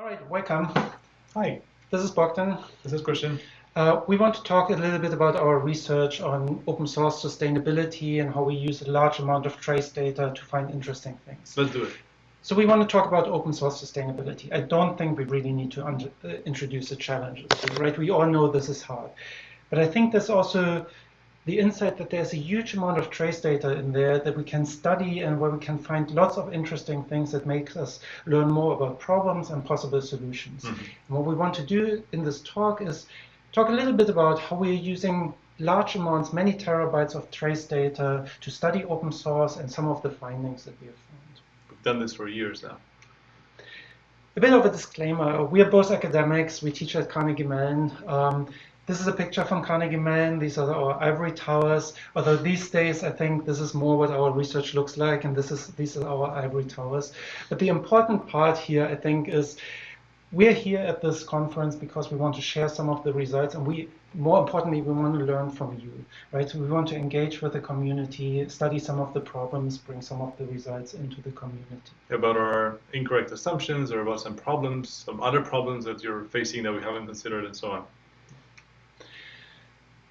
All right, welcome. Hi, This is Bogdan. this is Christian. Uh, we want to talk a little bit about our research on open source sustainability and how we use a large amount of trace data to find interesting things. Let's do it. So we want to talk about open source sustainability. I don't think we really need to uh, introduce the challenges, right? We all know this is hard. But I think there's also the insight that there's a huge amount of trace data in there that we can study and where we can find lots of interesting things that make us learn more about problems and possible solutions. Mhm. And what we want to do in this talk is talk a little bit about how we're using large amounts, many terabytes of trace data to study open source and some of the findings that we have found. We've done this for years now. A bit of a disclaimer. We are both academics. We teach at Carnegie Mellon. Um, this is a picture from Carnegie Mellon. These are our ivory towers. Although these days, I think this is more what our research looks like, and this is these are our ivory towers. But the important part here, I think, is we're here at this conference because we want to share some of the results, and we, more importantly, we want to learn from you, right? We want to engage with the community, study some of the problems, bring some of the results into the community. About our incorrect assumptions or about some problems, some other problems that you're facing that we haven't considered and so on.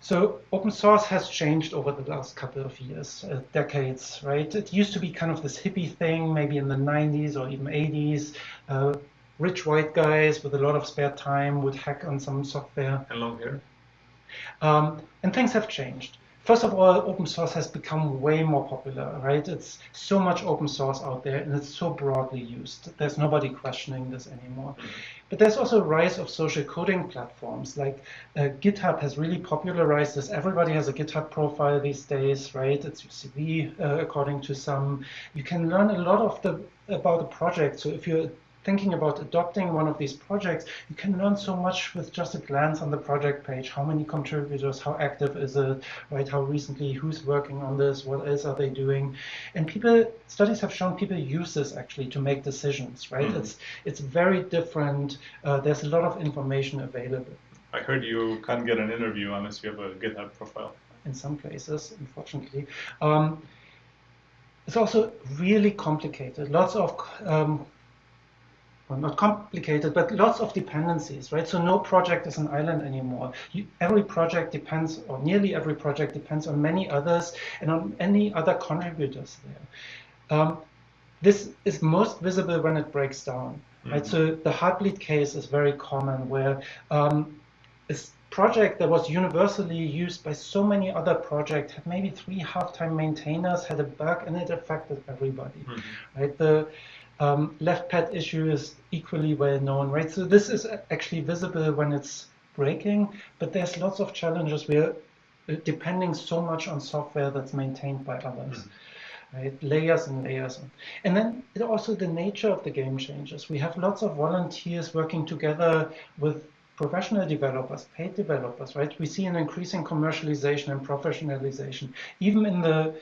So open source has changed over the last couple of years, uh, decades, right? It used to be kind of this hippie thing, maybe in the 90s or even 80s. Uh, rich white guys with a lot of spare time would hack on some software. And long hair. Um, and things have changed. First of all, open source has become way more popular, right? It's so much open source out there and it's so broadly used. There's nobody questioning this anymore. But there's also a rise of social coding platforms like uh, GitHub has really popularized this. Everybody has a GitHub profile these days, right? It's your CV, uh, according to some. You can learn a lot of the about the project. So if you're thinking about adopting one of these projects, you can learn so much with just a glance on the project page. How many contributors, how active is it, right? How recently, who's working on this, what else are they doing? And people, studies have shown people use this actually to make decisions, right? Mhm. It's, it's very different. Uh, there's a lot of information available I heard you can't get an interview unless you have a GitHub profile. in some places, unfortunately. Um, it's also really complicated. Lots of um, well, not complicated, but lots of dependencies, right? So no project is an island anymore. You, every project depends, or nearly every project depends on many others and on any other contributors there. Um, this is most visible when it breaks down, right? Mhm. So the Heartbleed case is very common, where um, this project that was universally used by so many other projects had maybe three half-time maintainers, had a bug, and it affected everybody Mhm. right? The um, left pad issue is equally well known, right? So this is actually visible when it's breaking, but there's lots of challenges where uh, depending so much on software that's maintained by others. Right, layers and layers, and then it also the nature of the game changes. We have lots of volunteers working together with professional developers, paid developers, right? We see an increasing commercialization and professionalization, even in the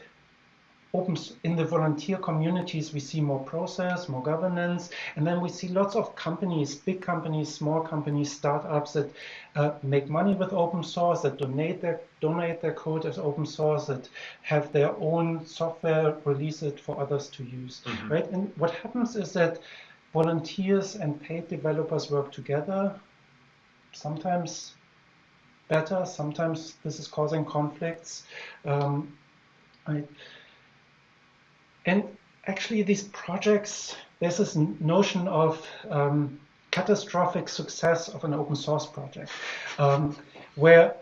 in the volunteer communities we see more process more governance and then we see lots of companies big companies small companies startups that uh, make money with open source that donate their donate their code as open source that have their own software release it for others to use Mhm. right and what happens is that volunteers and paid developers work together sometimes better sometimes this is causing conflicts um, right and actually, these projects, there's this notion of um, catastrophic success of an open source project, um, where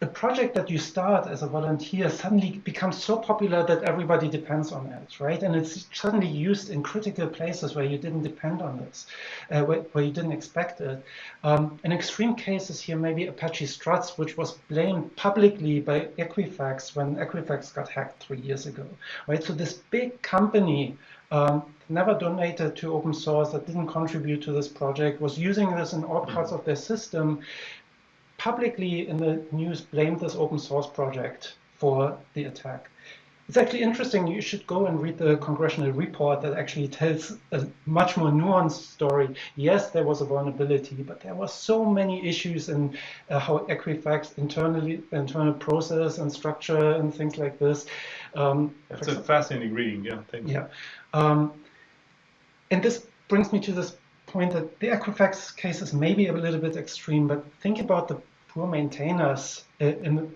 a project that you start as a volunteer suddenly becomes so popular that everybody depends on it, right? And it's suddenly used in critical places where you didn't depend on this, uh, where, where you didn't expect it. Um, an extreme case is here maybe Apache Struts, which was blamed publicly by Equifax when Equifax got hacked three years ago, right? So this big company um, never donated to open source, that didn't contribute to this project, was using this in all parts of their system, publicly in the news blamed this open source project for the attack. It's actually interesting. You should go and read the congressional report that actually tells a much more nuanced story. Yes, there was a vulnerability, but there were so many issues in uh, how Equifax internally, internal process and structure and things like this. Um, a fascinating reading. Yeah, thank you. yeah. Um, and this brings me to this point that the Equifax case is maybe a little bit extreme, but think about the poor maintainers uh, in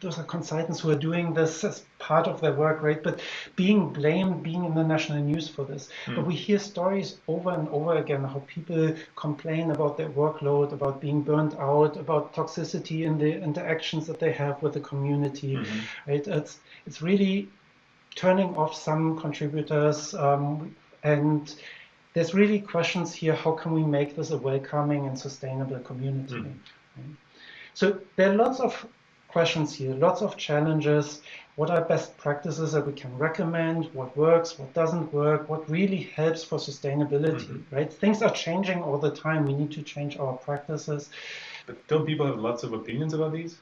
those are consultants who are doing this as part of their work, right? But being blamed, being in the national news for this. Mm. But we hear stories over and over again how people complain about their workload, about being burnt out, about toxicity in the interactions that they have with the community, mm-hmm. right? It's it's really turning off some contributors, um, and there's really questions here. How can we make this a welcoming and sustainable community? Mm. Right? So there are lots of questions here, lots of challenges. What are best practices that we can recommend? What works? What doesn't work? What really helps for sustainability, mm -hmm. right? Things are changing all the time. We need to change our practices. But don't people have lots of opinions about these?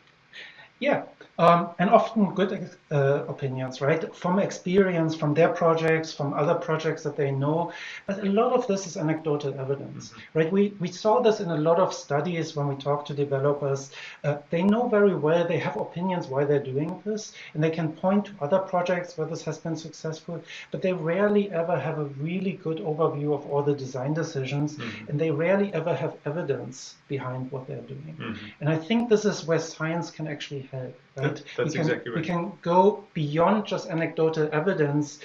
Yeah, um, and often good uh, opinions, right? From experience, from their projects, from other projects that they know. But a lot of this is anecdotal evidence, mm-hmm. right? We, we saw this in a lot of studies when we talk to developers. Uh, they know very well, they have opinions why they're doing this, and they can point to other projects where this has been successful, but they rarely ever have a really good overview of all the design decisions, mm-hmm. and they rarely ever have evidence behind what they're doing. Mm-hmm. And I think this is where science can actually help. Right? That, that's we can, exactly right. We can go beyond just anecdotal evidence.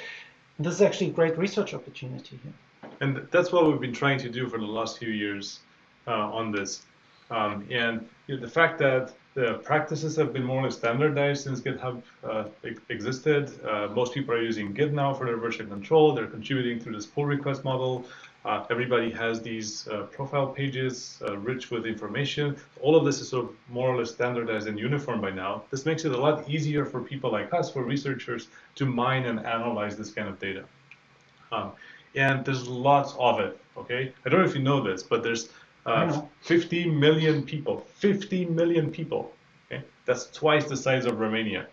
This is actually a great research opportunity here. And that's what we've been trying to do for the last few years uh, on this. Um, and you know, the fact that the practices have been more or less standardized since GitHub uh, existed. Uh, most people are using Git now for their version control. They're contributing through this pull request model. Uh, everybody has these uh, profile pages uh, rich with information. All of this is sort of more or less standardized and uniform by now. This makes it a lot easier for people like us, for researchers, to mine and analyze this kind of data. Um, and there's lots of it, okay? I don't know if you know this, but there's uh, 50 million people, 50 million people, okay? That's twice the size of Romania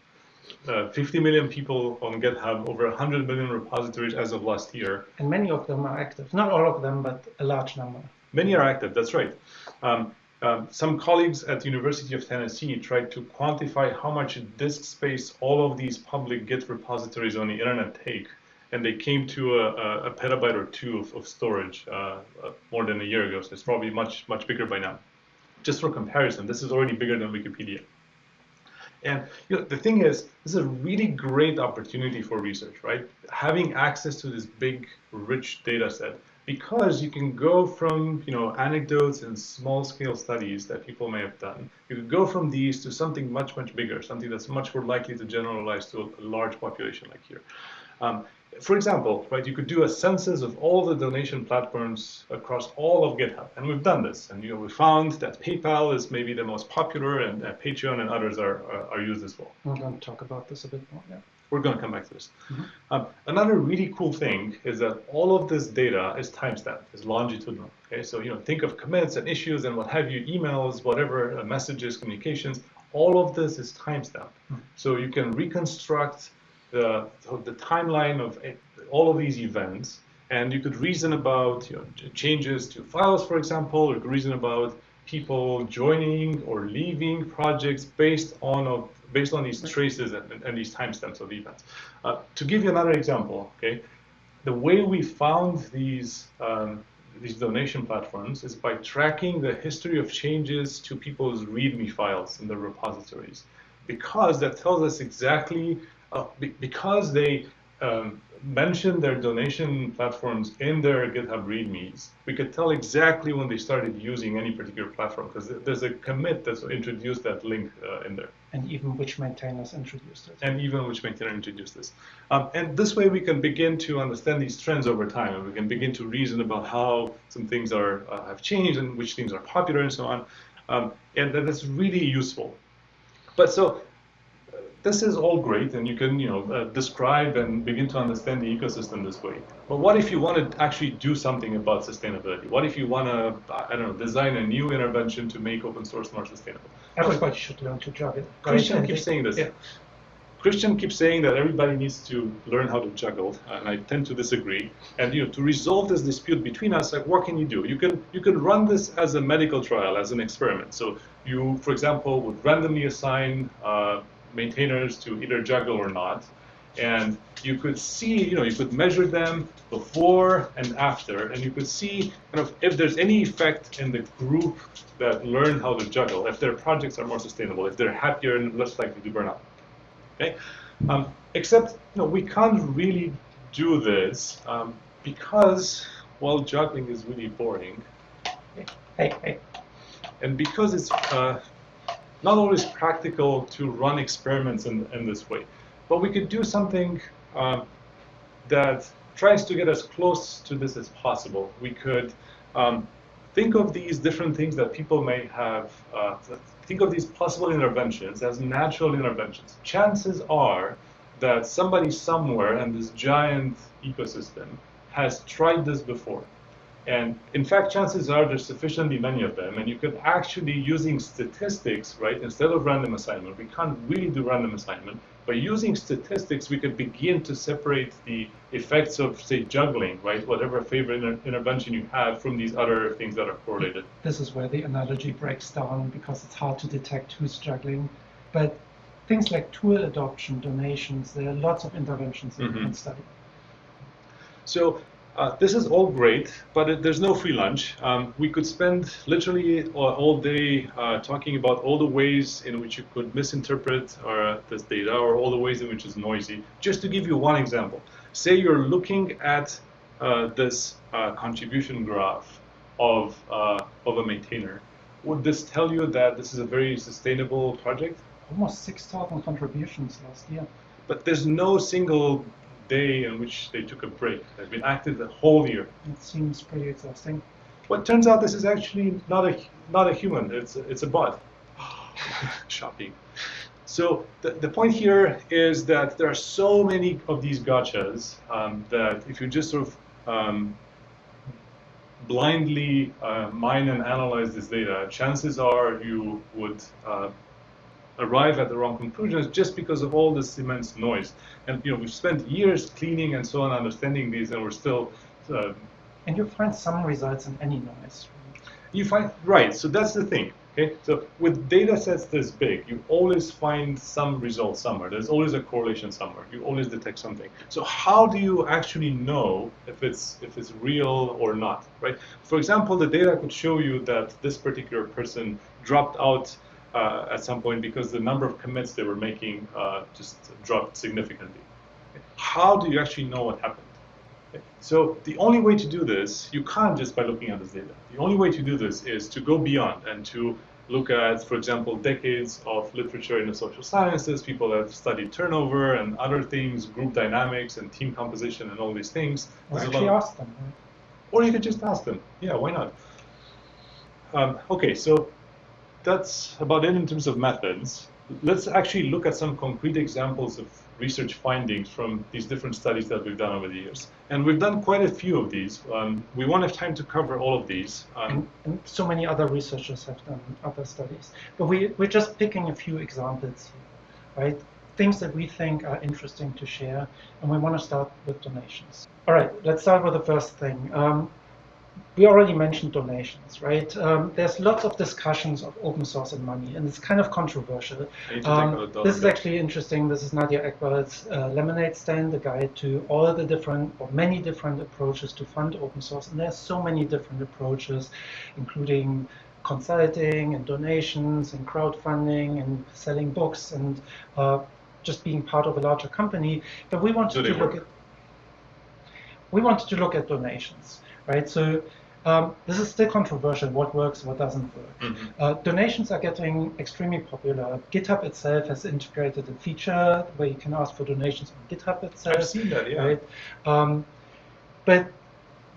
uh, 50 million people on GitHub, over 100 million repositories as of last year. And many of them are active. Not all of them, but a large number. Many are active, that's right. Um, um, some colleagues at the University of Tennessee tried to quantify how much disk space all of these public Git repositories on the internet take, and they came to a, a petabyte or two of, of storage uh, uh, more than a year ago, so it's probably much, much bigger by now. Just for comparison, this is already bigger than Wikipedia. And you know, the thing is, this is a really great opportunity for research, right? Having access to this big, rich data set, because you can go from you know anecdotes and small-scale studies that people may have done. You could go from these to something much, much bigger, something that's much more likely to generalize to a, large population like here. Um, for example, right, you could do a census of all the donation platforms across all of GitHub, and we've done this. And you know, we found that PayPal is maybe the most popular, and uh, Patreon and others are, are, are used as well. We're going to talk about this a bit more. Yeah. We're going to come back to this. Mm -hmm. um, another really cool thing is that all of this data is timestamped, is longitudinal. Okay, so you know, think of commits and issues and what have you, emails, whatever, uh, messages, communications. All of this is timestamped, mm -hmm. so you can reconstruct the, the timeline of all of these events, and you could reason about you know, changes to files, for example, or reason about people joining or leaving projects based on of, based on these traces and, and these timestamps of events. Uh, to give you another example, okay, the way we found these um, these donation platforms is by tracking the history of changes to people's README files in the repositories, because that tells us exactly uh, be because they um, mentioned their donation platforms in their GitHub READMEs, we could tell exactly when they started using any particular platform because there's a commit that's introduced that link uh, in there. And even which maintainers introduced it. And even which maintainer introduced this. Um, and this way we can begin to understand these trends over time and we can begin to reason about how some things are uh, have changed and which things are popular and so on. Um, and that's really useful. But so this is all great and you can you know uh, describe and begin to understand the ecosystem this way. But what if you want to actually do something about sustainability? What if you want to i don't know design a new intervention to make open source more sustainable? Everybody should learn to juggle christian keeps saying this. Yeah. christian keeps saying that everybody needs to learn how to juggle and i tend to disagree. And you know to resolve this dispute between us like what can you do? You can you can run this as a medical trial as an experiment. So you for example would randomly assign uh, maintainers to either juggle or not. and you could see, you know, you could measure them before and after, and you could see kind of if there's any effect in the group that learned how to juggle, if their projects are more sustainable, if they're happier and less likely to burn out. Okay, um, except you know we can't really do this um, because well juggling is really boring. Hey, hey. And because it's uh, not always practical to run experiments in, in this way. But we could do something um, that tries to get as close to this as possible. We could um, think of these different things that people may have, uh, think of these possible interventions as natural interventions. Chances are that somebody somewhere in this giant ecosystem has tried this before. And in fact, chances are there's sufficiently many of them, and you could actually, using statistics, right, instead of random assignment, we can't really do random assignment, by using statistics, we could begin to separate the effects of, say, juggling, right, whatever favorite inter intervention you have from these other things that are correlated. This is where the analogy breaks down because it's hard to detect who's juggling. But things like tool adoption, donations, there are lots of interventions that mm -hmm. you can study. So uh, this is all great, but it, there's no free lunch. Um, we could spend literally all, all day uh, talking about all the ways in which you could misinterpret uh, this data or all the ways in which it's noisy. Just to give you one example, say you're looking at uh, this uh, contribution graph of, uh, of a maintainer. Would this tell you that this is a very sustainable project? Almost 6,000 contributions last year. But there's no single day in which they took a break. They've been active the whole year. It seems pretty exhausting. Well, it turns out this is actually not a not a human. It's a, it's a bot. Shocking. So the, the point here is that there are so many of these gotchas um, that if you just sort of um, blindly uh, mine and analyze this data, chances are you would uh, arrive at the wrong conclusions just because of all this immense noise. And you know, we've spent years cleaning and so on, understanding these, and we're still. Uh, and you find some results in any noise. You find right. So that's the thing. Okay. So with data sets this big, you always find some result somewhere. There's always a correlation somewhere. You always detect something. So how do you actually know if it's if it's real or not? Right. For example, the data could show you that this particular person dropped out uh, at some point because the number of commits they were making uh, just dropped significantly. How do you actually know what happened? So the only way to do this, you can't just by looking at this data. The only way to do this is to go beyond and to look at, for example, decades of literature in the social sciences, people have studied turnover and other things, group dynamics and team composition and all these things. Or actually ask them. Or you could just ask them. Yeah, why not? Um, okay, so that's about it in terms of methods. Let's actually look at some concrete examples of research findings from these different studies that we've done over the years. And we've done quite a few of these. Um, we won't have time to cover all of these. Um, and, and, so many other researchers have done other studies. But we, we're just picking a few examples right? Things that we think are interesting to share, and we want to start with donations. All right, let's start with the first thing. Um, we already mentioned donations, right? Um, there's lots of discussions of open source and money, and it's kind of controversial. Um, this is actually interesting. This is Nadia Eghbal's uh, Lemonade Stand, the guide to all the different or many different approaches to fund open source. And there's so many different approaches, including consulting and donations and crowdfunding and selling books and uh, just being part of a larger company. But we wanted to look at we wanted to look at donations right? So um, this is still controversial, what works, what doesn't work. Mm -hmm. uh, donations are getting extremely popular. GitHub itself has integrated a feature where you can ask for donations on GitHub itself. I've seen that, yeah. Right? Um, but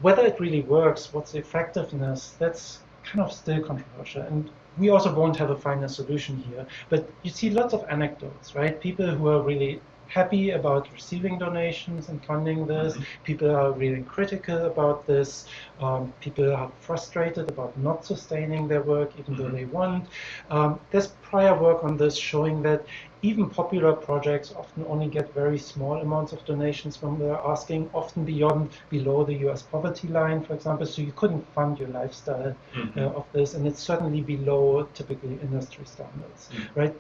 whether it really works, what's the effectiveness, that's kind of still controversial. And we also won't have a final solution here. But you see lots of anecdotes, right? People who are really happy about receiving donations and funding this. Mm-hmm. People are really critical about this. Um, people are frustrated about not sustaining their work even though mm-hmm. they want. Um, there's prior work on this showing that even popular projects often only get very small amounts of donations when they're asking, often beyond below the US poverty line, for example. So you couldn't fund your lifestyle mm -hmm. uh, of this, and it's certainly below typically industry standards, mm -hmm. right?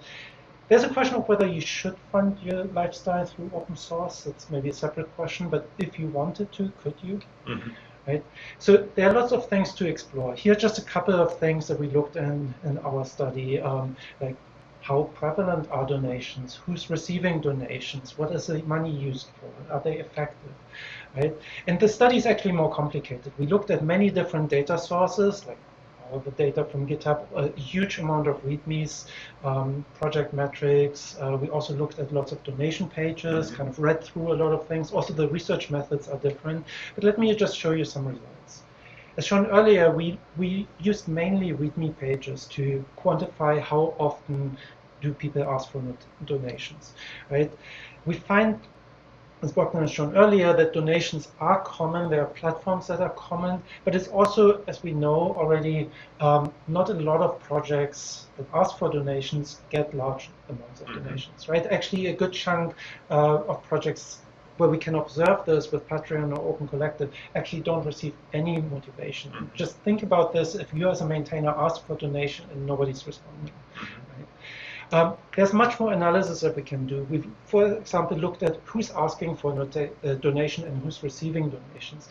There's a question of whether you should fund your lifestyle through open source. That's maybe a separate question, but if you wanted to, could you? Mm-hmm. Right. So there are lots of things to explore. Here are just a couple of things that we looked in in our study, um, like how prevalent are donations? Who's receiving donations? What is the money used for? Are they effective? Right? And the study is actually more complicated. We looked at many different data sources, like the data from GitHub, a huge amount of READMEs, um, project metrics. Uh, we also looked at lots of donation pages, mm-hmm. kind of read through a lot of things. Also, the research methods are different. But let me just show you some results. As shown earlier, we, we used mainly README pages to quantify how often do people ask for donations, right? We find, as Bogdan has shown earlier, that donations are common. There are platforms that are common, but it's also, as we know already, um, not a lot of projects that ask for donations get large amounts of mm-hmm. donations, right? Actually, a good chunk uh, of projects where we can observe this with Patreon or Open Collective actually don't receive any motivation. Mm -hmm. Just think about this, if you as a maintainer ask for donation and nobody's responding. Mm -hmm. Um, there's much more analysis that we can do. We've, for example, looked at who's asking for a uh, donation and who's receiving donations.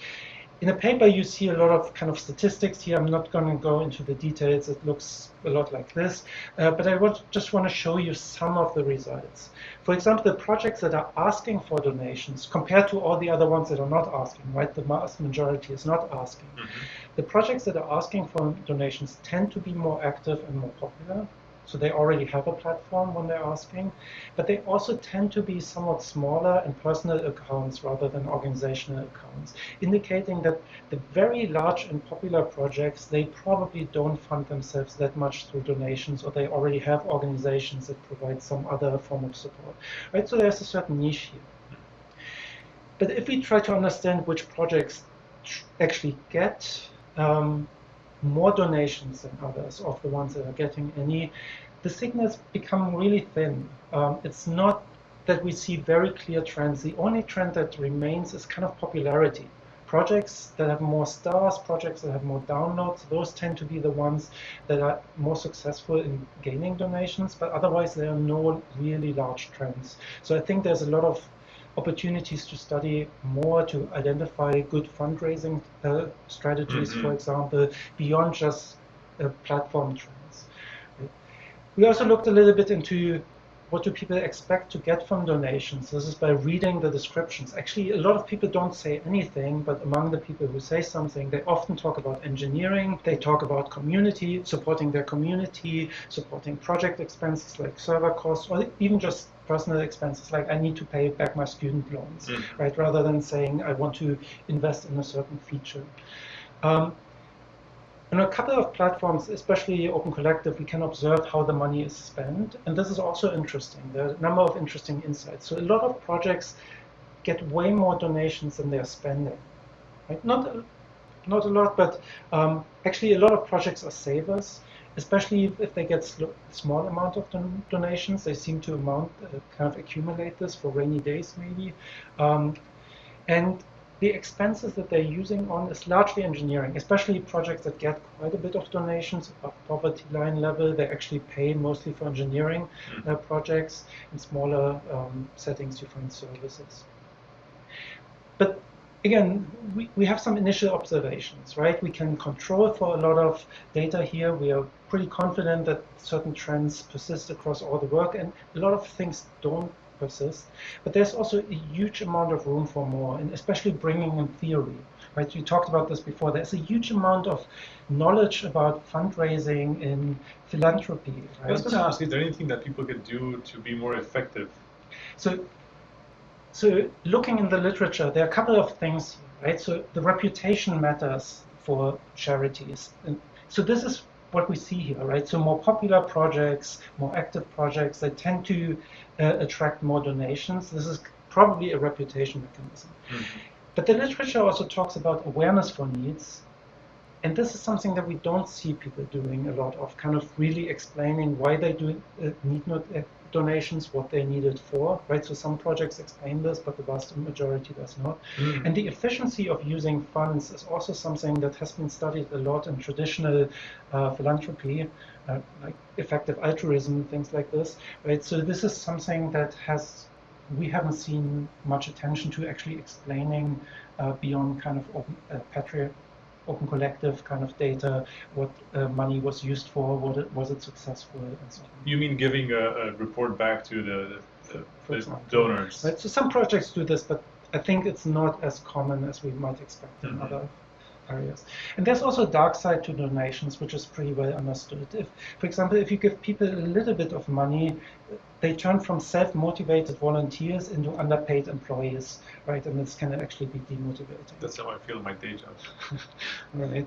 In a paper, you see a lot of kind of statistics here. I'm not going to go into the details. It looks a lot like this. Uh, but I want, just want to show you some of the results. For example, the projects that are asking for donations compared to all the other ones that are not asking, right? The vast majority is not asking. Mm -hmm. The projects that are asking for donations tend to be more active and more popular. So they already have a platform when they're asking, but they also tend to be somewhat smaller and personal accounts rather than organizational accounts, indicating that the very large and popular projects, they probably don't fund themselves that much through donations or they already have organizations that provide some other form of support. Right? So there's a certain niche here. But if we try to understand which projects actually get um, more donations than others of the ones that are getting any, the signals become really thin. Um, it's not that we see very clear trends. The only trend that remains is kind of popularity. Projects that have more stars, projects that have more downloads, those tend to be the ones that are more successful in gaining donations, but otherwise there are no really large trends. So I think there's a lot of opportunities to study more to identify good fundraising uh, strategies, mm -hmm. for example, beyond just uh, platform trends. We also looked a little bit into what do people expect to get from donations? This is by reading the descriptions. Actually, a lot of people don't say anything, but among the people who say something, they often talk about engineering, they talk about community, supporting their community, supporting project expenses like server costs, or even just personal expenses like I need to pay back my student loans, mm. right? Rather than saying I want to invest in a certain feature. Um, on a couple of platforms, especially Open Collective, we can observe how the money is spent. And this is also interesting. There are a number of interesting insights. So a lot of projects get way more donations than they're spending. Right? Not, not a lot, but um, actually a lot of projects are savers, especially if they get small amount of don donations. They seem to amount, uh, kind of accumulate this for rainy days maybe. Um, and the expenses that they're using on is largely engineering, especially projects that get quite a bit of donations above poverty line level. They actually pay mostly for engineering uh, projects. In smaller um, settings, you find services. But again, we, we have some initial observations, right? We can control for a lot of data here. We are pretty confident that certain trends persist across all the work, and a lot of things don't persist. But there's also a huge amount of room for more, and especially bringing in theory. Right, you talked about this before. There's a huge amount of knowledge about fundraising in philanthropy. Right? I was going to ask, is there anything that people can do to be more effective? So, so looking in the literature, there are a couple of things, right? So the reputation matters for charities. And so this is what we see here, right? So more popular projects, more active projects, they tend to uh, attract more donations. This is probably a reputation mechanism. Mm -hmm. But the literature also talks about awareness for needs. And this is something that we don't see people doing a lot of, kind of really explaining why they do uh, need not, uh, donations what they needed for, right? So some projects explain this, but the vast majority does not. Mm. And the efficiency of using funds is also something that has been studied a lot in traditional uh, philanthropy, uh, like effective altruism, things like this, right? So this is something that has we haven't seen much attention to actually explaining uh, beyond kind of open, uh, open collective kind of data, what uh, money was used for, what it, was it successful, and so on. You mean giving a, a report back to the, the, the donors? Right. So some projects do this, but I think it's not as common as we might expect in mm -hmm. other areas. And there's also a dark side to donations, which is pretty well understood. If, for example, if you give people a little bit of money, they turn from self-motivated volunteers into underpaid employees, right? And this can actually be demotivating. That's how I feel in my day job. right.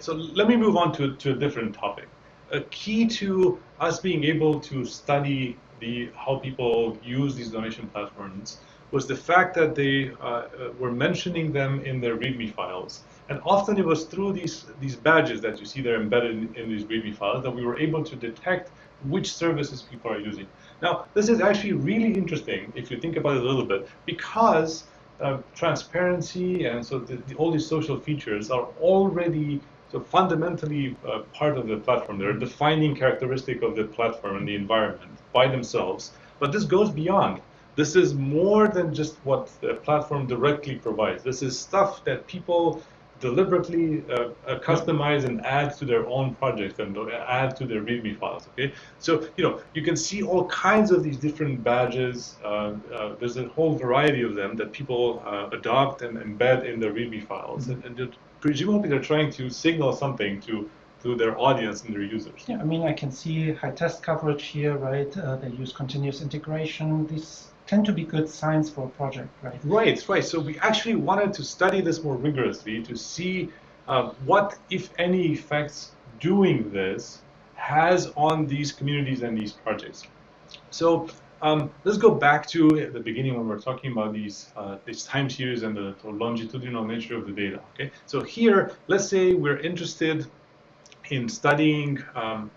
So let me move on to, to a different topic. A key to us being able to study the how people use these donation platforms was the fact that they uh, uh were mentioning them in their README files. And often it was through these, these badges that you see there embedded in, in these README files that we were able to detect which services people are using. Now, this is actually really interesting if you think about it a little bit, because uh, transparency and so the, the, all these social features are already so fundamentally uh, part of the platform. They're a defining characteristic of the platform and the environment by themselves. But this goes beyond. This is more than just what the platform directly provides. This is stuff that people deliberately uh, uh, customize and add to their own projects and add to their README files. Okay, so you know you can see all kinds of these different badges. Uh, uh there's a whole variety of them that people uh, adopt and embed in their README files, mm -hmm. and, and presumably they're trying to signal something to to their audience and their users. Yeah, I mean I can see high test coverage here, right? Uh, they use continuous integration. These tend to be good signs for a project, right? Right, right. So we actually wanted to study this more rigorously to see uh, what, if any, effects doing this has on these communities and these projects. So um, let's go back to the beginning when we are talking about these uh, these time series and the, the, longitudinal nature of the data. Okay, so here, let's say we're interested in studying um,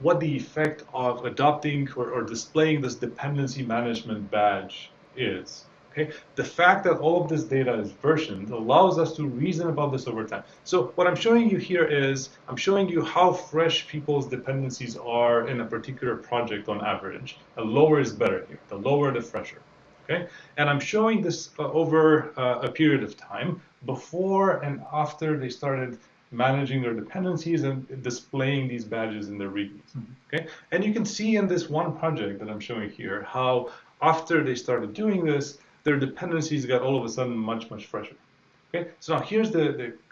what the effect of adopting or, or displaying this dependency management badge is. Okay? The fact that all of this data is versioned allows us to reason about this over time. So what I'm showing you here is I'm showing you how fresh people's dependencies are in a particular project on average. The lower is better here. The lower, the fresher. Okay? And I'm showing this uh, over uh, a period of time before and after they started managing their dependencies and displaying these badges in their readmes. Mm -hmm. Okay, and you can see in this one project that I'm showing here how after they started doing this, their dependencies got all of a sudden much much fresher. Okay, so now here's the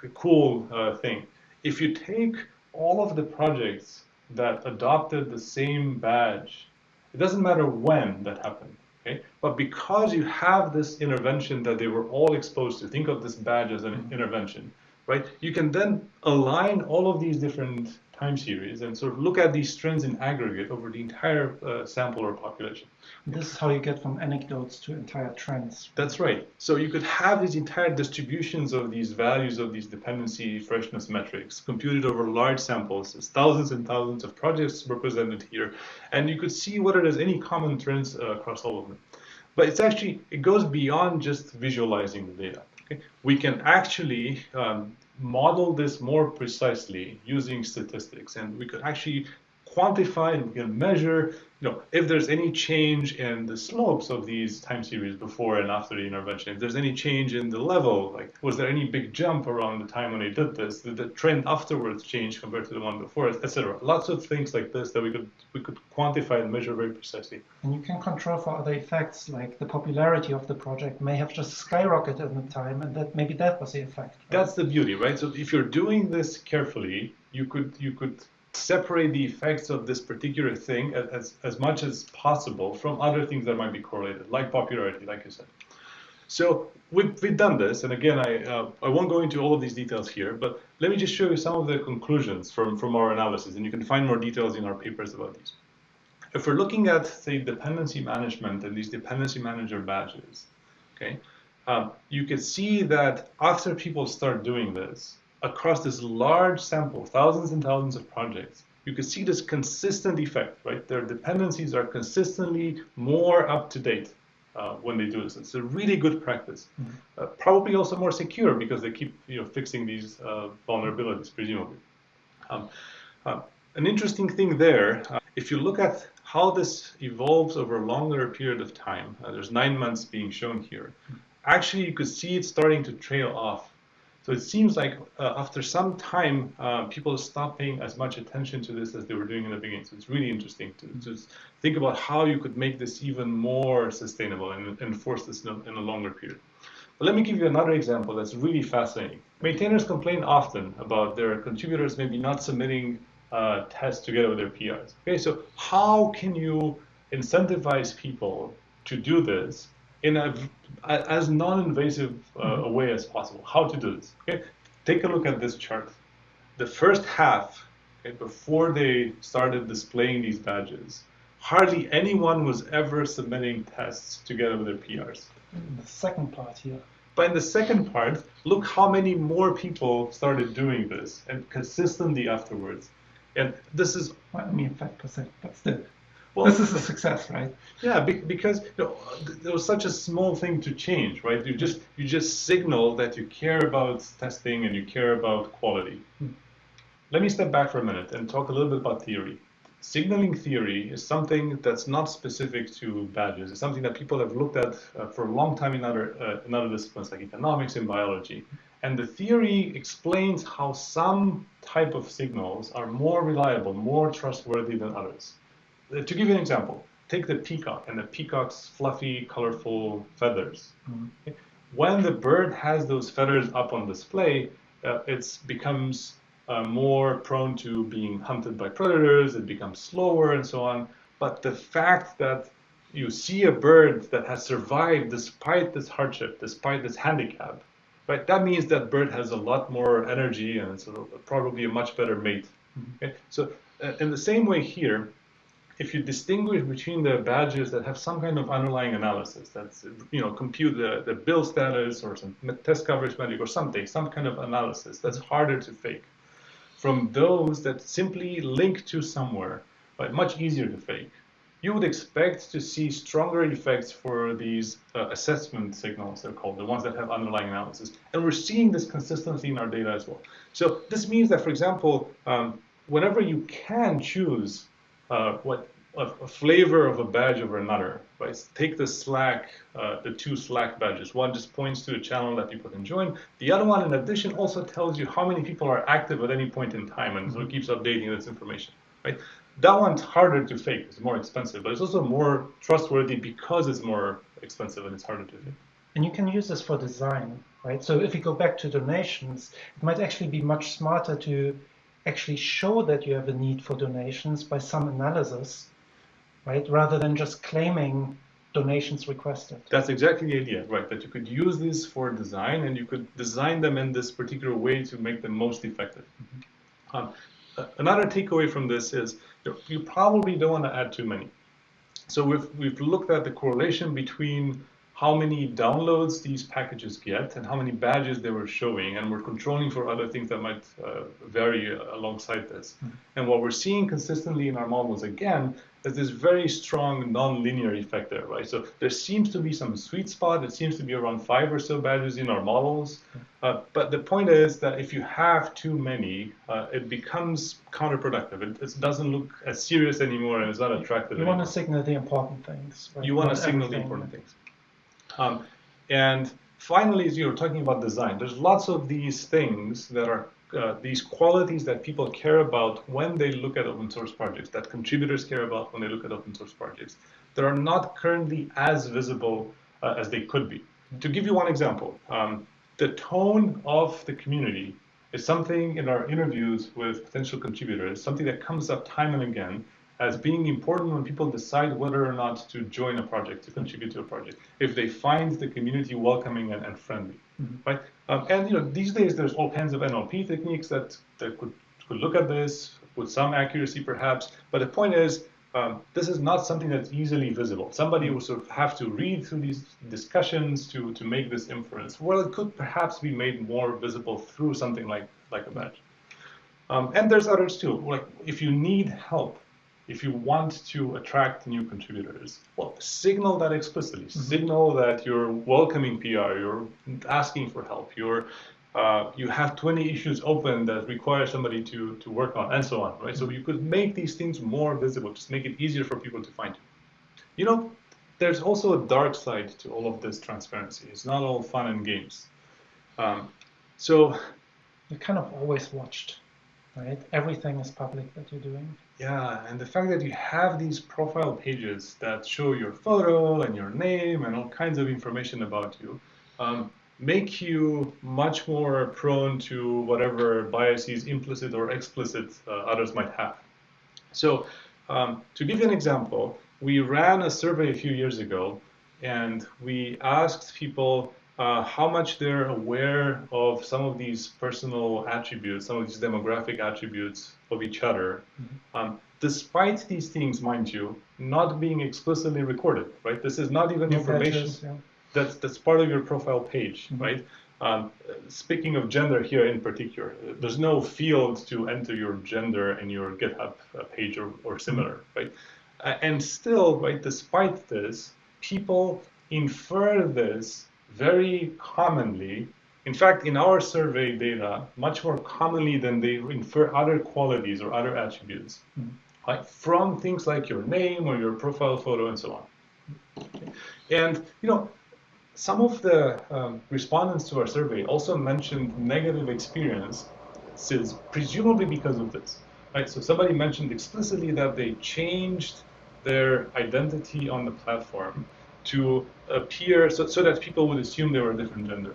the cool uh, thing: if you take all of the projects that adopted the same badge, it doesn't matter when that happened. Okay? But because you have this intervention that they were all exposed to, think of this badge as an mm -hmm. intervention right? You can then align all of these different time series and sort of look at these trends in aggregate over the entire uh, sample or population. This is how you get from anecdotes to entire trends. That's right. So you could have these entire distributions of these values of these dependency freshness metrics computed over large samples. There's thousands and thousands of projects represented here. And you could see whether there's any common trends uh, across all of them. But it's actually, it goes beyond just visualizing the data. Okay? We can actually um, model this more precisely using statistics, and we could actually quantify and we can measure you know, if there's any change in the slopes of these time series before and after the intervention, if there's any change in the level, like was there any big jump around the time when they did this, did the trend afterwards change compared to the one before, etc. Lots of things like this that we could we could quantify and measure very precisely. And you can control for other effects, like the popularity of the project may have just skyrocketed in the time, and that maybe that was the effect. Right? That's the beauty, right? So if you're doing this carefully, you could you could separate the effects of this particular thing as, as much as possible from other things that might be correlated, like popularity, like you said. So we've, we've done this, and again, I, uh, I won't go into all of these details here, but let me just show you some of the conclusions from, from our analysis, and you can find more details in our papers about these. If we're looking at, say, dependency management and these dependency manager badges, okay, um, you can see that after people start doing this, across this large sample, thousands and thousands of projects, you can see this consistent effect, right? Their dependencies are consistently more up to date uh, when they do this. It's a really good practice. Mm -hmm. uh, probably also more secure because they keep you know fixing these uh, vulnerabilities, presumably. Um, uh, an interesting thing there, uh, if you look at how this evolves over a longer period of time, uh, there's nine months being shown here. Actually, you could see it starting to trail off so it seems like uh, after some time, uh, people stop paying as much attention to this as they were doing in the beginning. So it's really interesting to, to think about how you could make this even more sustainable and enforce this in a, in a longer period. But let me give you another example that's really fascinating. Maintainers complain often about their contributors maybe not submitting uh, tests together with their PRs. Okay, so how can you incentivize people to do this in a, as non-invasive uh, mm-hmm. a way as possible. How to do this? Okay, take a look at this chart. The first half, okay, before they started displaying these badges, hardly anyone was ever submitting tests together with their PRs. The second part here. But in the second part, look how many more people started doing this and consistently afterwards. And this is. Well, I mean, 5%, but still. Well, this is a success, right? Yeah, because you know, there was such a small thing to change, right? You just you just signal that you care about testing and you care about quality. Hmm. Let me step back for a minute and talk a little bit about theory. Signaling theory is something that's not specific to badges. It's something that people have looked at uh, for a long time in other uh, in other disciplines like economics and biology. And the theory explains how some type of signals are more reliable, more trustworthy than others. To give you an example, take the peacock and the peacock's fluffy, colorful feathers. Mm-hmm. Okay? When the bird has those feathers up on display, uh, it becomes uh, more prone to being hunted by predators, it becomes slower and so on. But the fact that you see a bird that has survived despite this hardship, despite this handicap, right? That means that bird has a lot more energy and it's a, probably a much better mate. Mm-hmm. Okay? So uh, in the same way here, if you distinguish between the badges that have some kind of underlying analysis, that's, you know, compute the, the build status or some test coverage metric or something, some kind of analysis that's harder to fake, from those that simply link to somewhere, but much easier to fake, you would expect to see stronger effects for these uh, assessment signals, they're called, the ones that have underlying analysis. And we're seeing this consistently in our data as well. So this means that, for example, um, whenever you can choose uh, what a, flavor of a badge over another. Right? Take the Slack, uh, the two Slack badges. One just points to a channel that people can join. The other one, in addition, also tells you how many people are active at any point in time, and so it keeps updating this information. Right? That one's harder to fake. It's more expensive, but it's also more trustworthy because it's more expensive and it's harder to fake. And you can use this for design, right? So if you go back to donations, it might actually be much smarter to actually show that you have a need for donations by some analysis, right? Rather than just claiming donations requested. That's exactly the idea, right? That you could use these for design and you could design them in this particular way to make them most effective. Mm -hmm. um, another takeaway from this is you probably don't want to add too many. So we've, we've looked at the correlation between how many downloads these packages get and how many badges they were showing, and we're controlling for other things that might uh, vary alongside this. Mm -hmm. And what we're seeing consistently in our models again is this very strong non-linear effect there, right? So there seems to be some sweet spot. It seems to be around five or so badges in our models. Mm-hmm. Uh, but the point is that if you have too many, uh, it becomes counterproductive. It, it, doesn't look as serious anymore and it's not attractive. You anymore. want to signal the important things. Right? You want to signal the important things. Um, and finally, as you were talking about design, there's lots of these things that are uh, these qualities that people care about when they look at open source projects, that contributors care about when they look at open source projects, that are not currently as visible uh, as they could be. To give you one example, um, the tone of the community is something in our interviews with potential contributors, something that comes up time and again, as being important when people decide whether or not to join a project, to contribute to a project, if they find the community welcoming and, and friendly, mm -hmm. right? Um, and you know, these days there's all kinds of NLP techniques that, that could, could look at this with some accuracy perhaps, but the point is, um, this is not something that's easily visible. Somebody will sort of have to read through these discussions to, to make this inference. Well, it could perhaps be made more visible through something like, like a badge. Um, and there's others too. Like if you need help, if you want to attract new contributors, well, signal that explicitly. Mm-hmm. Signal that you're welcoming PR, you're asking for help, you're uh, you have 20 issues open that require somebody to, to work on, and so on, right? So you could make these things more visible, just make it easier for people to find you. You know, there's also a dark side to all of this transparency. It's not all fun and games. Um, so you're kind of always watched, right? Everything is public that you're doing. Yeah, and the fact that you have these profile pages that show your photo and your name and all kinds of information about you, um, make you much more prone to whatever biases, implicit or explicit, uh, others might have. So um, to give you an example, we ran a survey a few years ago, and we asked people uh, how much they're aware of some of these personal attributes, some of these demographic attributes of each other, mm-hmm. um, despite these things, mind you, not being explicitly recorded, right? This is not even information. yeah that's that's part of your profile page, mm -hmm. right? Um, speaking of gender here in particular, there's no field to enter your gender in your GitHub uh, page or, or similar, mm -hmm. right? Uh, and still, right, despite this, people infer this very commonly. In fact, in our survey data, much more commonly than they infer other qualities or other attributes, mm right, from things like your name or your profile photo and so on. And you know, some of the um, respondents to our survey also mentioned negative experiences, presumably because of this. Right? So somebody mentioned explicitly that they changed their identity on the platform to appear so, so that people would assume they were a different gender.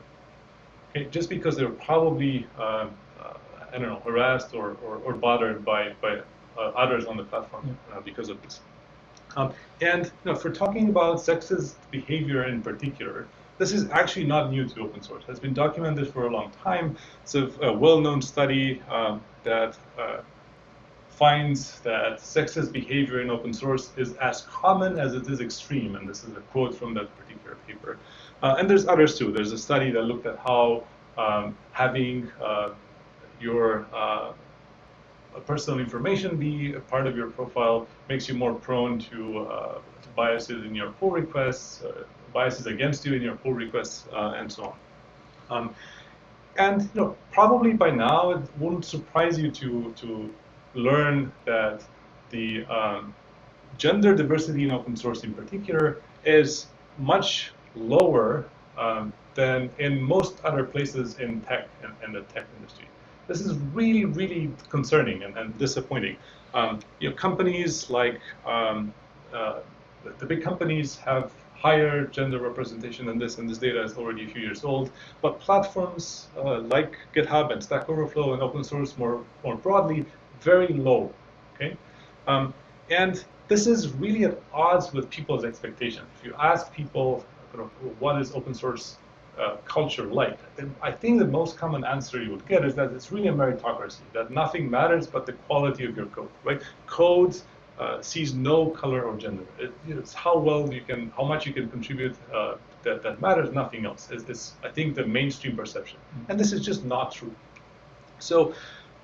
Okay? Just because they were probably, uh, uh, I don't know, harassed or, or, or bothered by, by uh, others on the platform uh, because of this. Um, and you know, for talking about sexist behavior in particular, this is actually not new to open source. It's been documented for a long time. It's a, a well-known study um, that uh, finds that sexist behavior in open source is as common as it is extreme, and this is a quote from that particular paper. Uh, and there's others too. There's a study that looked at how um, having uh, your uh, personal information be a part of your profile makes you more prone to, uh, to biases in your pull requests, uh, biases against you in your pull requests, uh, and so on. Um, and you know, probably by now it wouldn't surprise you to to learn that the um, gender diversity in open source in particular is much lower um, than in most other places in tech and, and the tech industry. This is really, really concerning and, and disappointing. Um, you know, companies like um, uh, the, the, big companies have higher gender representation than this, and this data is already a few years old. But platforms uh, like GitHub and Stack Overflow and open source more, more broadly, very low. Okay, um, and this is really at odds with people's expectations. If you ask people, you know, what is open source uh, culture like? I think the most common answer you would get is that it's really a meritocracy, that nothing matters but the quality of your code, right? Code uh, sees no color or gender. It, it's how well you can, how much you can contribute uh, that, that matters, nothing else. Is this, I think, the mainstream perception. And this is just not true. So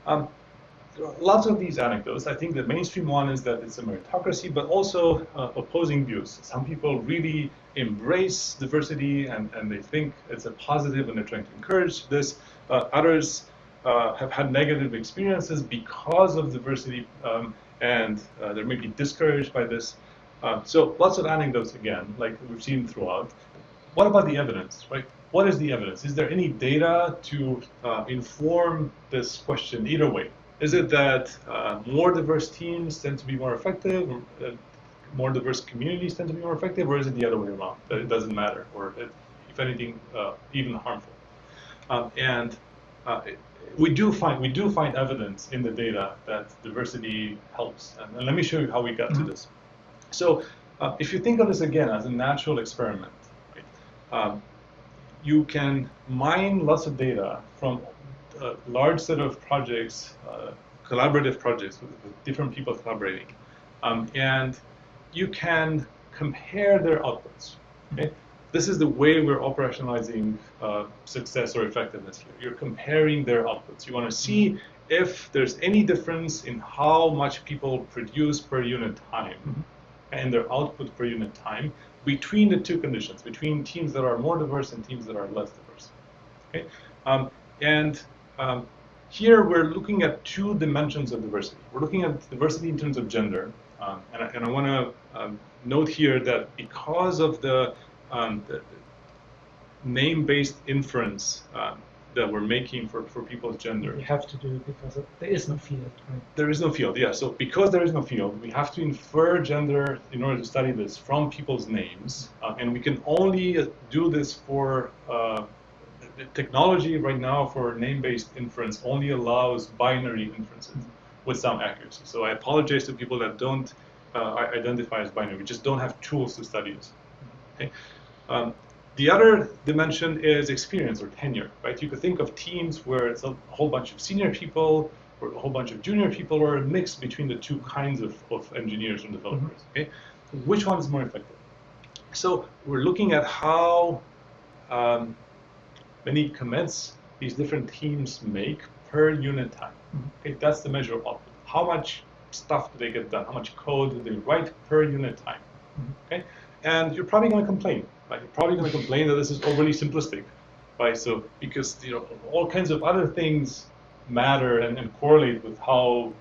um, lots of these anecdotes. I think the mainstream one is that it's a meritocracy, but also uh, opposing views. Some people really embrace diversity and, and they think it's a positive and they're trying to encourage this. Uh, others uh, have had negative experiences because of diversity um, and uh, they're maybe discouraged by this. Uh, so lots of anecdotes again, like we've seen throughout. What about the evidence, right? What is the evidence? Is there any data to uh, inform this question either way? Is it that uh, more diverse teams tend to be more effective, uh, more diverse communities tend to be more effective, or is it the other way around, that it doesn't matter, or it, if anything, uh, even harmful? Um, and uh, we do find we do find evidence in the data that diversity helps, and, and let me show you how we got mm -hmm. to mm-hmm. this. So, uh, if you think of this again as a natural experiment, right, um, you can mine lots of data from a large set of projects, uh, collaborative projects with, with, different people collaborating, um, and you can compare their outputs. Okay? this is the way we're operationalizing uh, success or effectiveness here. You're comparing their outputs. You want to see if there's any difference in how much people produce per unit time mm -hmm. and their output per unit time between the two conditions, between teams that are more diverse and teams that are less diverse. Okay, um, and um, here we're looking at two dimensions of diversity. We're looking at diversity in terms of gender, um, and, I, and I want to um, note here that because of the, um, the name-based inference um, that we're making for, for people's gender. We have to do it because there is no field, right? There is no field, yeah. So because there is no field, we have to infer gender in order to study this from people's names. Uh, and we can only uh, do this for uh, technology right now for name-based inference only allows binary inferences with some accuracy. So I apologize to people that don't uh, identify as binary. We just don't have tools to study this. Okay? Um, the other dimension is experience or tenure, right? You could think of teams where it's a whole bunch of senior people or a whole bunch of junior people or a mix between the two kinds of, of engineers and developers, mm -hmm. okay? Which one is more effective? So we're looking at how um, many commits these different teams make per unit time. Mm -hmm. Okay, that's the measure of output. How much stuff do they get done? How much code do they write per unit time? Mm -hmm. Okay, and you're probably going to complain like you're probably going to complain that this is overly simplistic, right? So because you know all kinds of other things matter and, and correlate with how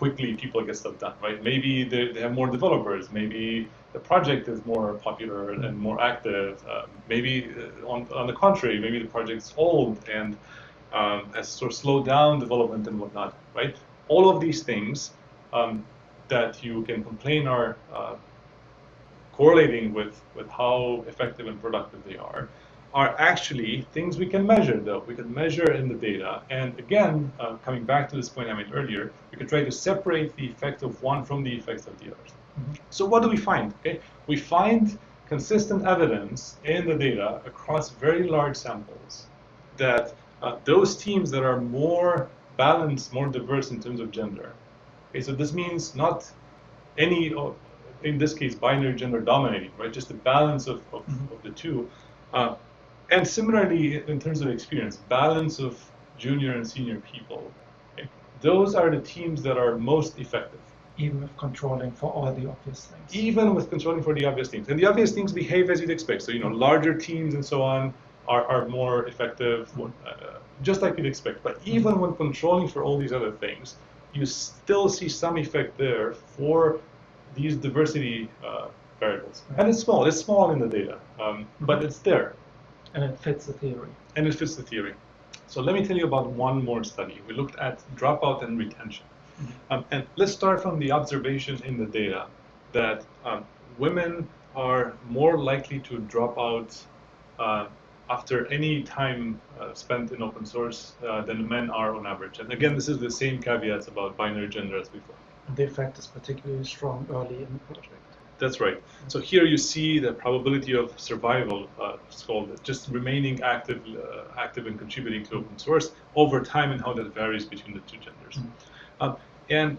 quickly people get stuff done, right? Maybe they, they have more developers, maybe the project is more popular and more active. Uh, maybe uh, on, on the contrary, maybe the project's old and um, has sort of slowed down development and whatnot, right? All of these things um, that you can complain are uh, correlating with, with how effective and productive they are, are actually things we can measure, though. We can measure in the data. And again, uh, coming back to this point I made earlier, we can try to separate the effect of one from the effects of the others. Mm -hmm. So what do we find? Okay, We find consistent evidence in the data across very large samples that uh, those teams that are more balanced, more diverse in terms of gender. Okay, so this means not any in this case, binary gender dominating, right? Just the balance of, of, mm -hmm. of the two. Uh, and similarly, in terms of experience, balance of junior and senior people. Okay? Those are the teams that are most effective. Even with controlling for all the obvious things. Even with controlling for the obvious things. And the obvious things behave as you'd expect. So, you know, larger teams and so on are, are more effective, uh, just like you'd expect. But even when controlling for all these other things, you still see some effect there for these diversity uh, variables. And it's small. It's small in the data, um, but it's there. And it fits the theory. And it fits the theory. So let me tell you about one more study. We looked at dropout and retention. Mm -hmm. um, and let's start from the observation in the data that um, women are more likely to drop out uh, after any time uh, spent in open source uh, than men are on average. And again, this is the same caveats about binary gender as before the effect is particularly strong early in the project. That's right. So here you see the probability of survival, uh, it's called just remaining active, uh, active and contributing to open source over time and how that varies between the two genders. Mm -hmm. um, and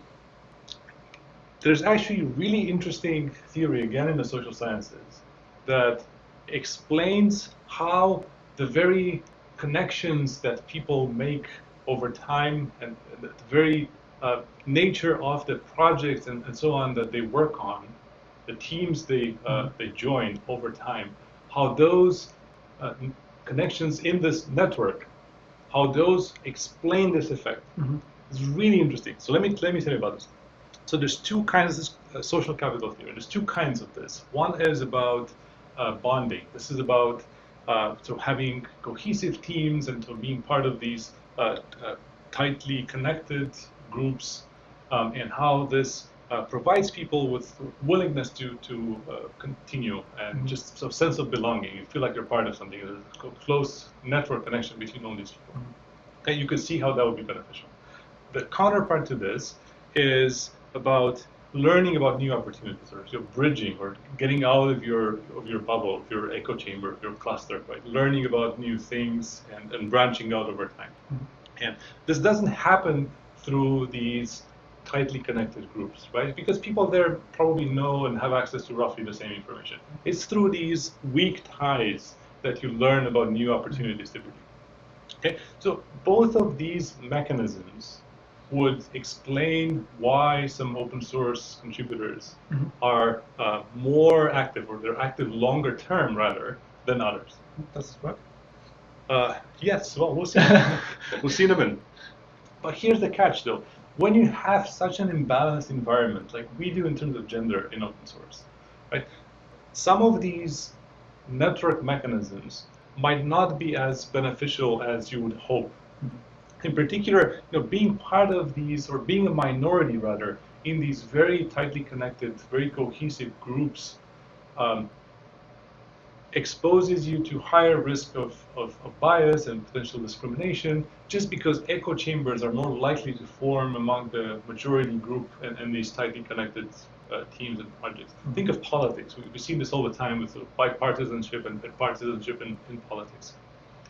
there's actually really interesting theory, again in the social sciences, that explains how the very connections that people make over time and the very uh, nature of the projects and, and, so on that they work on, the teams they uh, they join over time, how those uh, connections in this network, how those explain this effect. Mm-hmm. It's really interesting. So let me let me tell you about this. So there's two kinds of uh, social capital theory. There's two kinds of this. One is about uh, bonding. This is about uh, so having cohesive teams and so being part of these tightly connected groups um, and how this uh, provides people with willingness to to uh, continue and mm -hmm. just some sense of belonging. You feel like you're part of something. There's a close network connection between all these people. Mm -hmm. And you can see how that would be beneficial. The counterpart to this is about learning about new opportunities or you bridging or getting out of your of your bubble, of your echo chamber, of your cluster, right? Learning about new things and, and branching out over time. Mm -hmm. And this doesn't happen through these tightly connected groups, right? Because people there probably know and have access to roughly the same information. It's through these weak ties that you learn about new opportunities to typically. Okay, so both of these mechanisms would explain why some open source contributors mm-hmm. are uh, more active, or they're active longer term rather than others. That's right. Uh, yes, well, we'll see. we'll see in a minute. But here's the catch, though. When you have such an imbalanced environment, like we do in terms of gender in open source, right? Some of these network mechanisms might not be as beneficial as you would hope. Mm-hmm. In particular, you know, being part of these, or being a minority rather, in these very tightly connected, very cohesive groups, um, exposes you to higher risk of, of, of, bias and potential discrimination just because echo chambers are more likely to form among the majority group and, and these tightly connected uh, teams and projects. Mm -hmm. Think of politics. We, have seen this all the time with sort of bipartisanship and, and partisanship in, in politics.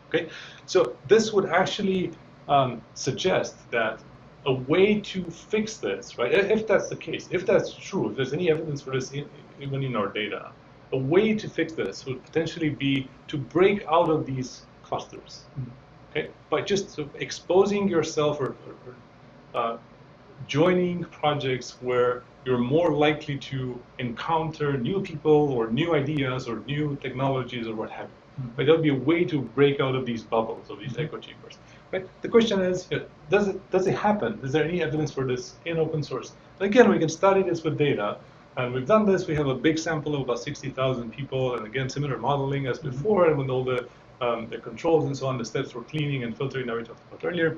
Okay, so this would actually um, suggest that a way to fix this, right? If that's the case, if that's true, if there's any evidence for this even in our data, a way to fix this would potentially be to break out of these clusters, okay? By just sort of exposing yourself or, or, uh, joining projects where you're more likely to encounter new people or new ideas or new technologies or what have you. Mm -hmm. But there'll be a way to break out of these bubbles, of these echo chambers. Right? The question is, does it does it happen? Is there any evidence for this in open source? again, we can study this with data, and we've done this. We have a big sample of about 60,000 people, and again, similar modeling as before, and with all the, um, the controls and so on, the steps for cleaning and filtering that we talked about earlier.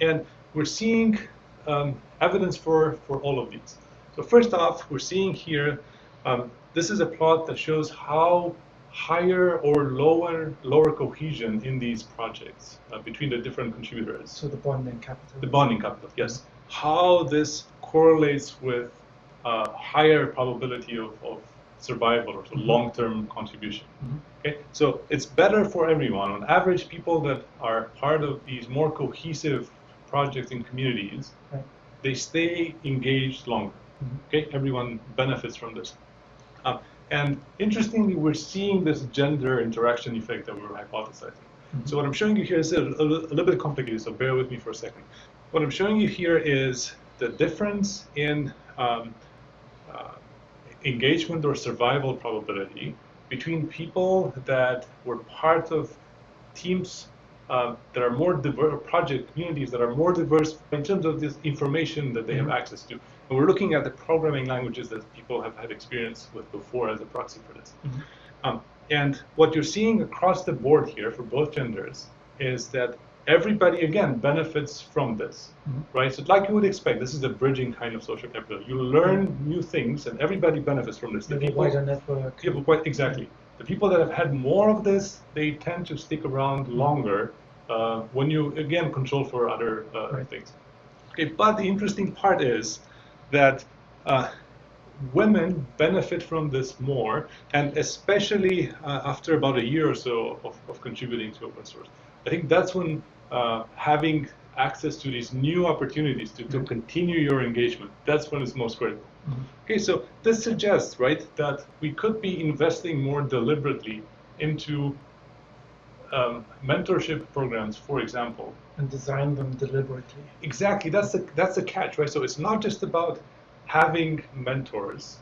And we're seeing um, evidence for, for all of these. So first off, we're seeing here, um, this is a plot that shows how higher or lower lower cohesion in these projects uh, between the different contributors. So the bonding capital. The bonding capital, yes. How this correlates with uh, higher probability of, of survival or mm-hmm. long-term contribution. Mm-hmm. Okay, so it's better for everyone. On average, people that are part of these more cohesive projects and communities, right. they stay engaged longer. Mm-hmm. Okay, everyone benefits from this. Uh, and interestingly, we're seeing this gender interaction effect that we were hypothesizing. Mm-hmm. So what I'm showing you here is a, a, a little bit complicated, so bear with me for a second. What I'm showing you here is the difference in um, engagement or survival probability between people that were part of teams uh, that are more diverse, project communities that are more diverse in terms of this information that they have mm-hmm. access to. And we're looking at the programming languages that people have had experience with before as a proxy for this. Mm -hmm. um, and what you're seeing across the board here for both genders is that everybody again benefits from this, mm-hmm. right? So like you would expect, this is a bridging kind of social capital. You learn mm-hmm. new things, and everybody benefits from this. The people, wider network. Yeah, quite exactly. The people that have had more of this, they tend to stick around mm-hmm. longer uh, when you again control for other uh, right. things. Okay, but the interesting part is that. Uh, women benefit from this more, and especially uh, after about a year or so of, of contributing to open source. I think that's when uh, having access to these new opportunities to, to continue your engagement. That's when it's most critical. Mm -hmm. Okay, so this suggests, right, that we could be investing more deliberately into um, mentorship programs, for example. And design them deliberately. Exactly, that's the, that's the catch, right? So it's not just about having mentors,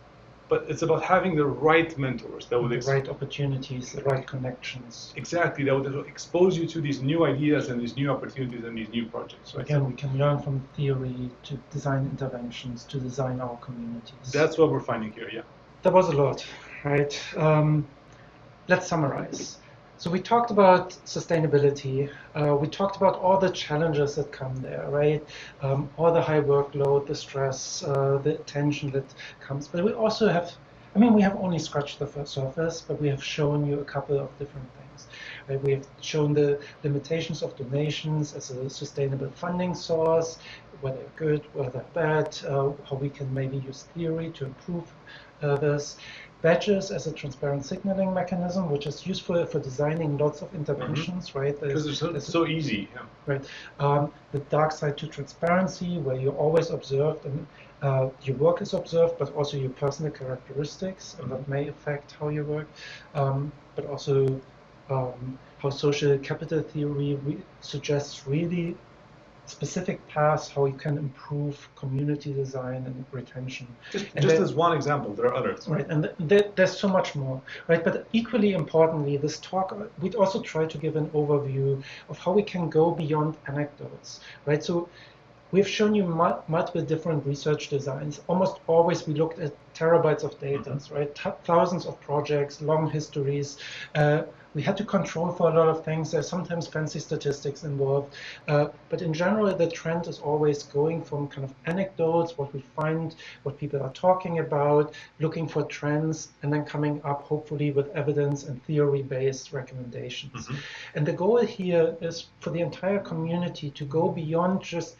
but it's about having the right mentors that would the right opportunities, the right connections. Exactly, that would expose you to these new ideas and these new opportunities and these new projects. Right? Again, we can learn from theory to design interventions to design our communities. That's what we're finding here. Yeah. That was a lot, right? Um, let's summarize. So we talked about sustainability. Uh, we talked about all the challenges that come there, right? Um, all the high workload, the stress, uh, the tension that comes. But we also have, I mean, we have only scratched the surface, but we have shown you a couple of different things. Right? We have shown the limitations of donations as a sustainable funding source, whether good, whether bad, uh, how we can maybe use theory to improve Uh, there's badges as a transparent signaling mechanism, which is useful for designing lots of interventions, mm-hmm. right? Because it's, so, it's so easy. Yeah. Right. Um, the dark side to transparency, where you're always observed and uh, your work is observed, but also your personal characteristics, and that may affect how you work, um, but also um, how social capital theory re suggests really specific paths how you can improve community design and retention. Just, and just as one example, there are others. Right, and th there's so much more, right? But equally importantly, this talk, we'd also try to give an overview of how we can go beyond anecdotes, right? So we've shown you multiple different research designs. Almost always we looked at terabytes of data, mm -hmm. right? T thousands of projects, long histories, uh, we had to control for a lot of things. There's sometimes fancy statistics involved. Uh, but in general, the trend is always going from kind of anecdotes, what we find, what people are talking about, looking for trends, and then coming up, hopefully, with evidence and theory-based recommendations. Mm -hmm. And the goal here is for the entire community to go beyond just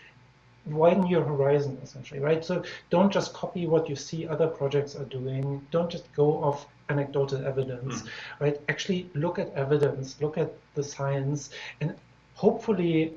widen your horizon essentially right so don't just copy what you see other projects are doing don't just go off anecdotal evidence, mm. right? Actually look at evidence, look at the science, and hopefully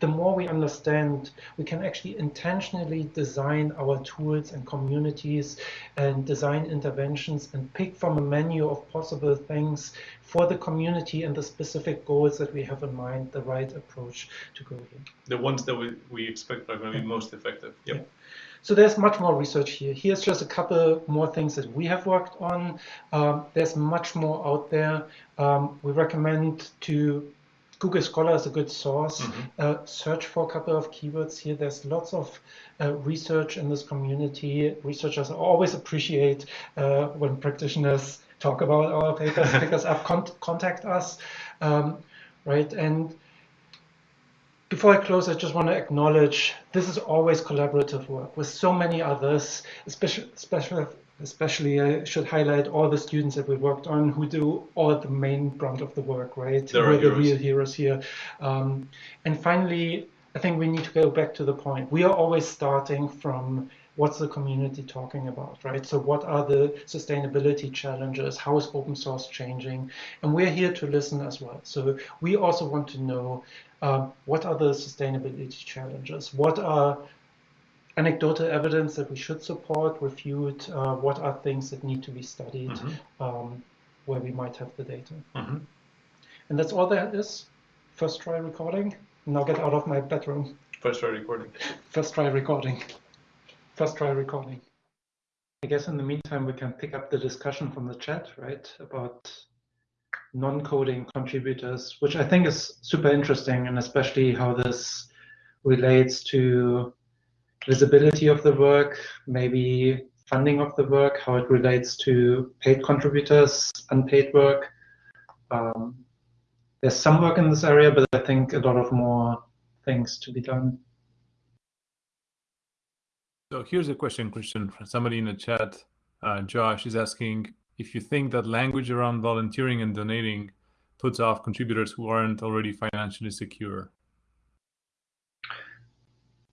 the more we understand, we can actually intentionally design our tools and communities and design interventions and pick from a menu of possible things for the community and the specific goals that we have in mind, the right approach to go here. The ones that we, we expect are going to be most effective. Yep. Yeah. So there's much more research here. Here's just a couple more things that we have worked on. Um, there's much more out there. Um, we recommend to Google Scholar is a good source. Mm -hmm. uh, search for a couple of keywords here. There's lots of uh, research in this community. Researchers always appreciate uh, when practitioners talk about our papers, pick us up, con contact us, um, right? And before I close, I just want to acknowledge this is always collaborative work with so many others, especially, especially, especially I should highlight all the students that we worked on who do all the main brunt of the work, right? There We're the real heroes here. Um, and finally, I think we need to go back to the point. We are always starting from what's the community talking about, right? So what are the sustainability challenges? How is open source changing? And we're here to listen as well. So we also want to know um, what are the sustainability challenges? What are anecdotal evidence that we should support, refute? Uh, what are things that need to be studied mm -hmm. um, where we might have the data? Mm -hmm. And that's all there is. First try recording. Now get out of my bedroom. First try recording. First try recording. First try recording. I guess in the meantime, we can pick up the discussion from the chat, right, about non-coding contributors, which I think is super interesting, and especially how this relates to visibility of the work, maybe funding of the work, how it relates to paid contributors, unpaid work. Um, there's some work in this area, but I think a lot of more things to be done. So here's a question, Christian, from somebody in the chat. Uh, Josh is asking, if you think that language around volunteering and donating puts off contributors who aren't already financially secure?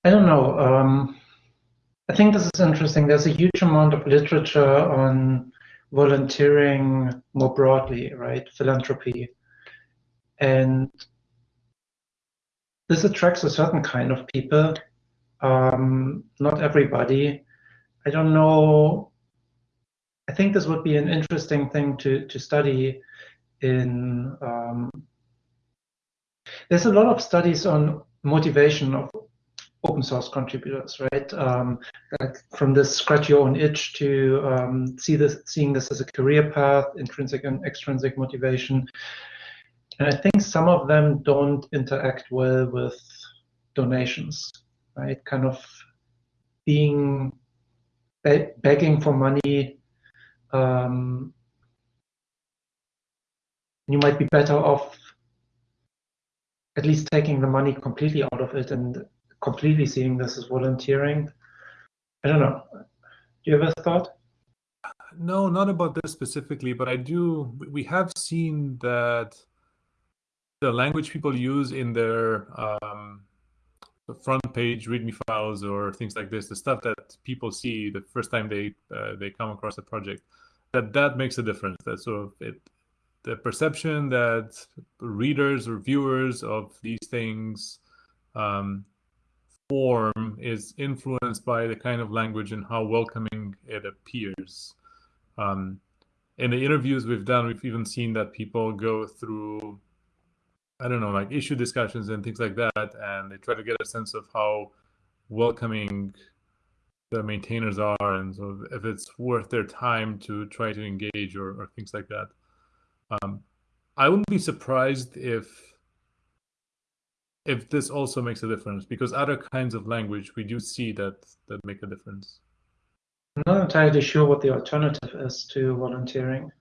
I don't know. Um, I think this is interesting. There's a huge amount of literature on volunteering more broadly, right? Philanthropy. And this attracts a certain kind of people, um, not everybody. I don't know I think this would be an interesting thing to, to study in, um, there's a lot of studies on motivation of open source contributors, right? Um, like from this scratch your own itch to um, see this, seeing this as a career path, intrinsic and extrinsic motivation. And I think some of them don't interact well with donations, right? Kind of being begging for money um, you might be better off at least taking the money completely out of it and completely seeing this as volunteering. I don't know. Do you have a thought? No, not about this specifically, but I do. We have seen that the language people use in their um, front page README files or things like this, the stuff that people see the first time they uh, they come across a project, that that makes a difference. That sort of it, the perception that readers or viewers of these things um, form is influenced by the kind of language and how welcoming it appears. Um, in the interviews we've done, we've even seen that people go through I don't know, like issue discussions and things like that, and they try to get a sense of how welcoming the maintainers are, and so if it's worth their time to try to engage or, or things like that. Um, I wouldn't be surprised if if this also makes a difference because other kinds of language we do see that that make a difference. I'm not entirely sure what the alternative is to volunteering.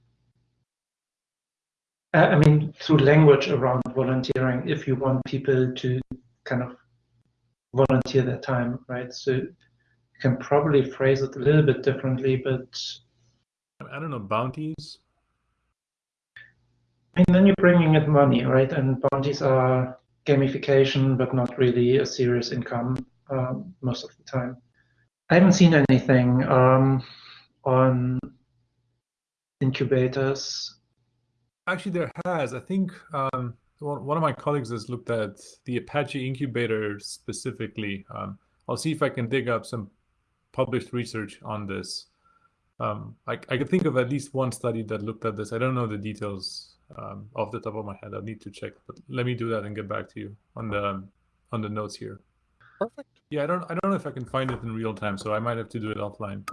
Uh, I mean, through language around volunteering, if you want people to kind of volunteer their time, right? So you can probably phrase it a little bit differently, but I don't know, bounties. And then you're bringing in money, right? And bounties are gamification, but not really a serious income um, most of the time. I haven't seen anything um, on incubators Actually, there has. I think um, one of my colleagues has looked at the Apache incubator specifically. Um, I'll see if I can dig up some published research on this. Um, I, I could think of at least one study that looked at this. I don't know the details um, off the top of my head. I'll need to check, but let me do that and get back to you on the on the notes here. Perfect. Yeah, I don't I don't know if I can find it in real time, so I might have to do it offline.